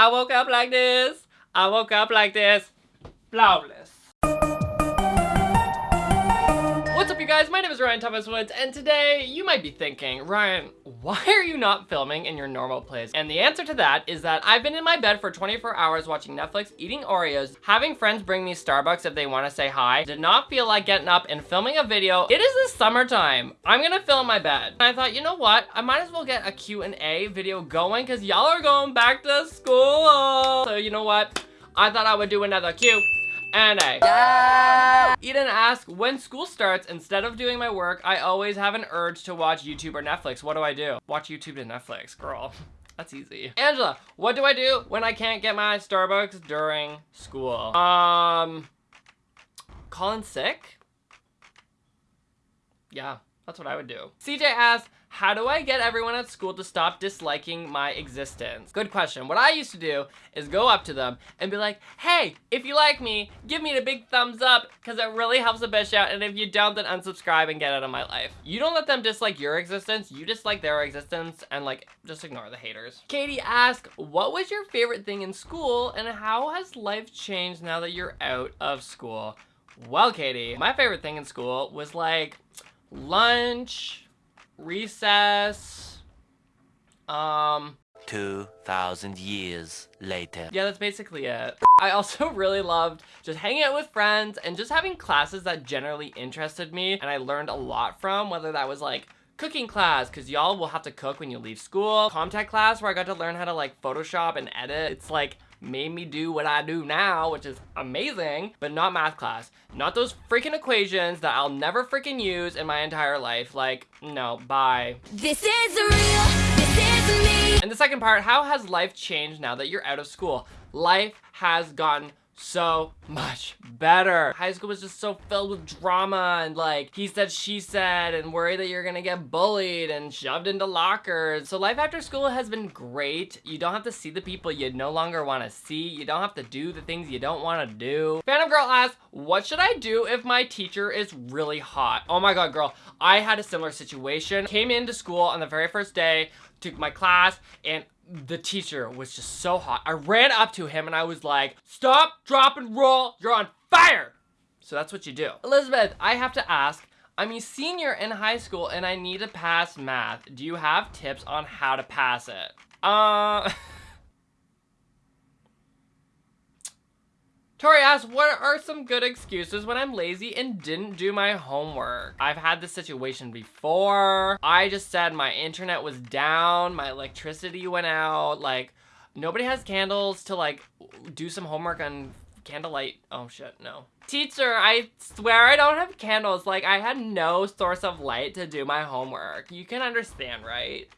I woke up like this. I woke up like this. Flawless. Guys? My name is Ryan Thomas Woods and today you might be thinking, Ryan, why are you not filming in your normal place? And the answer to that is that I've been in my bed for 24 hours watching Netflix, eating Oreos, having friends bring me Starbucks if they want to say hi, did not feel like getting up and filming a video. It is the summertime. I'm gonna film my bed. And I thought, you know what? I might as well get a Q&A video going because y'all are going back to school. So you know what? I thought I would do another Q and A. Yeah. Eden asks, when school starts, instead of doing my work, I always have an urge to watch YouTube or Netflix. What do I do? Watch YouTube and Netflix, girl. That's easy. Angela, what do I do when I can't get my Starbucks during school? Um, calling sick? Yeah, that's what I would do. CJ asks, how do I get everyone at school to stop disliking my existence? Good question. What I used to do is go up to them and be like, hey, if you like me, give me a big thumbs up because it really helps the bitch out. And if you don't, then unsubscribe and get out of my life. You don't let them dislike your existence. You dislike their existence and like, just ignore the haters. Katie asked, what was your favorite thing in school and how has life changed now that you're out of school? Well, Katie, my favorite thing in school was like lunch, recess, um... 2,000 years later. Yeah, that's basically it. I also really loved just hanging out with friends and just having classes that generally interested me and I learned a lot from, whether that was like cooking class, because y'all will have to cook when you leave school, Comtech class where I got to learn how to like Photoshop and edit. It's like made me do what I do now, which is amazing, but not math class. Not those freaking equations that I'll never freaking use in my entire life. Like, no, bye. This is real, this is me. And the second part, how has life changed now that you're out of school? Life has gotten so much better. High school was just so filled with drama and like he said, she said, and worry that you're gonna get bullied and shoved into lockers. So life after school has been great. You don't have to see the people you no longer want to see. You don't have to do the things you don't want to do. Phantom Girl asks, what should I do if my teacher is really hot? Oh my god, girl. I had a similar situation. Came into school on the very first day, took my class, and the teacher was just so hot. I ran up to him and I was like, stop, drop, and roll. You're on fire. So that's what you do. Elizabeth, I have to ask, I'm a senior in high school and I need to pass math. Do you have tips on how to pass it? Uh... Tori asks, what are some good excuses when I'm lazy and didn't do my homework? I've had this situation before. I just said my internet was down, my electricity went out, like nobody has candles to like do some homework on candlelight. Oh shit, no. Teacher, I swear I don't have candles. Like I had no source of light to do my homework. You can understand, right?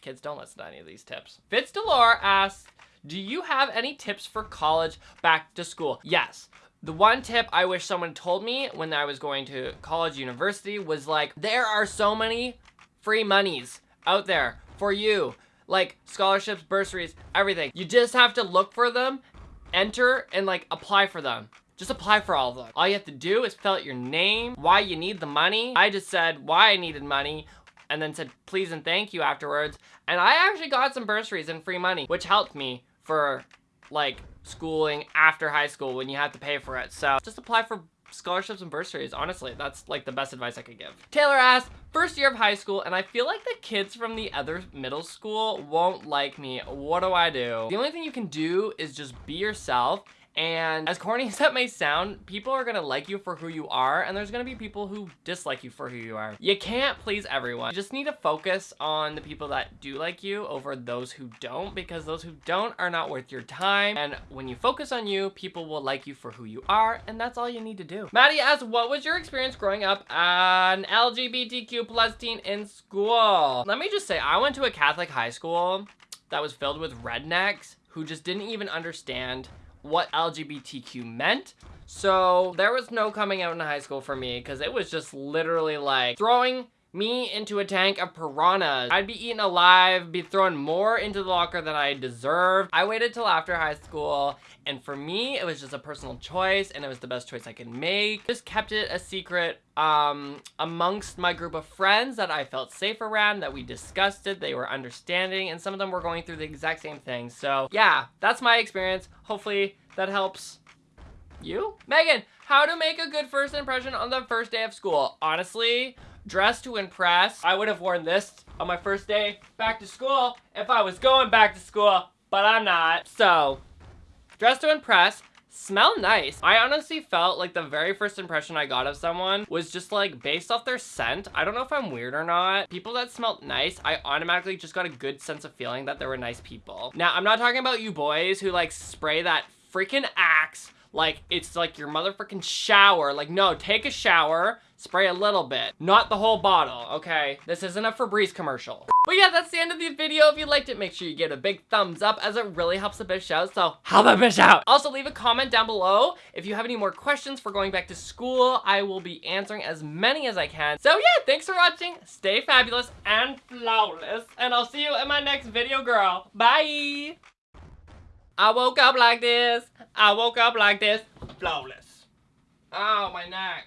Kids, don't listen to any of these tips. Fitz Delore asks, do you have any tips for college back to school? Yes. The one tip I wish someone told me when I was going to college university was like, there are so many free monies out there for you. Like scholarships, bursaries, everything. You just have to look for them, enter, and like apply for them. Just apply for all of them. All you have to do is fill out your name, why you need the money. I just said why I needed money, and then said please and thank you afterwards. And I actually got some bursaries and free money, which helped me for like schooling after high school when you have to pay for it. So just apply for scholarships and bursaries. Honestly, that's like the best advice I could give. Taylor asks, first year of high school, and I feel like the kids from the other middle school won't like me. What do I do? The only thing you can do is just be yourself and as corny as that may sound, people are gonna like you for who you are, and there's gonna be people who dislike you for who you are. You can't please everyone. You just need to focus on the people that do like you over those who don't, because those who don't are not worth your time. And when you focus on you, people will like you for who you are, and that's all you need to do. Maddie asks, what was your experience growing up an LGBTQ plus teen in school? Let me just say, I went to a Catholic high school that was filled with rednecks who just didn't even understand what LGBTQ meant. So there was no coming out in high school for me because it was just literally like throwing me into a tank of piranhas. I'd be eaten alive, be thrown more into the locker than I deserved. I waited till after high school, and for me, it was just a personal choice, and it was the best choice I could make. Just kept it a secret um, amongst my group of friends that I felt safe around, that we discussed it, they were understanding, and some of them were going through the exact same thing. So yeah, that's my experience. Hopefully that helps you? Megan, how to make a good first impression on the first day of school? Honestly, dress to impress. I would have worn this on my first day back to school if I was going back to school, but I'm not. So, dress to impress. Smell nice. I honestly felt like the very first impression I got of someone was just like based off their scent. I don't know if I'm weird or not. People that smelled nice, I automatically just got a good sense of feeling that they were nice people. Now, I'm not talking about you boys who like spray that freaking axe like it's like your motherfucking shower. Like no, take a shower, spray a little bit, not the whole bottle, okay? This isn't a Febreze commercial. But yeah, that's the end of the video. If you liked it, make sure you give it a big thumbs up as it really helps the bitch out, so help a bitch out. Also, leave a comment down below if you have any more questions for going back to school. I will be answering as many as I can. So yeah, thanks for watching. Stay fabulous and flawless, and I'll see you in my next video, girl. Bye! I woke up like this. I woke up like this. Flawless. Oh, my neck.